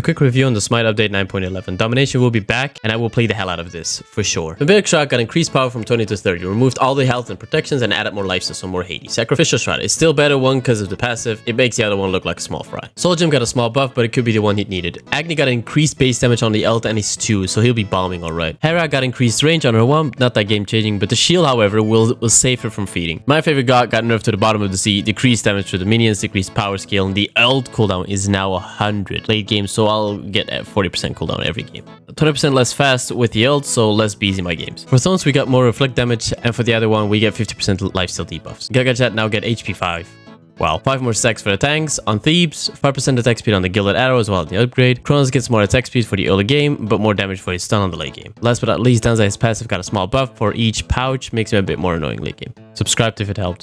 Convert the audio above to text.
A quick review on the Smite update 9.11. Domination will be back, and I will play the hell out of this, for sure. Big Shot got increased power from 20 to 30, removed all the health and protections, and added more life some more Hades. Sacrificial Shroud is still better one because of the passive, it makes the other one look like a small fry. Soul Gem got a small buff, but it could be the one he needed. Agni got increased base damage on the ult and his 2, so he'll be bombing alright. Hera got increased range on her 1, not that game changing, but the shield however will, will save her from feeding. My favorite god got nerfed to the bottom of the sea, decreased damage to the minions, decreased power scale, and the ult cooldown is now 100 late game, so I'll get a 40% cooldown every game. 20% less fast with the ult, so less in my games. For Thorns we got more reflect damage, and for the other one we get 50% lifesteal debuffs. Gaga Jet now get HP 5. Wow, 5 more stacks for the tanks. On Thebes, 5% attack speed on the Gilded Arrow as well the upgrade. Kronos gets more attack speed for the early game, but more damage for his stun on the late game. Last but not least, Danzai's passive got a small buff for each pouch, makes him a bit more annoying late game. Subscribe if it helped.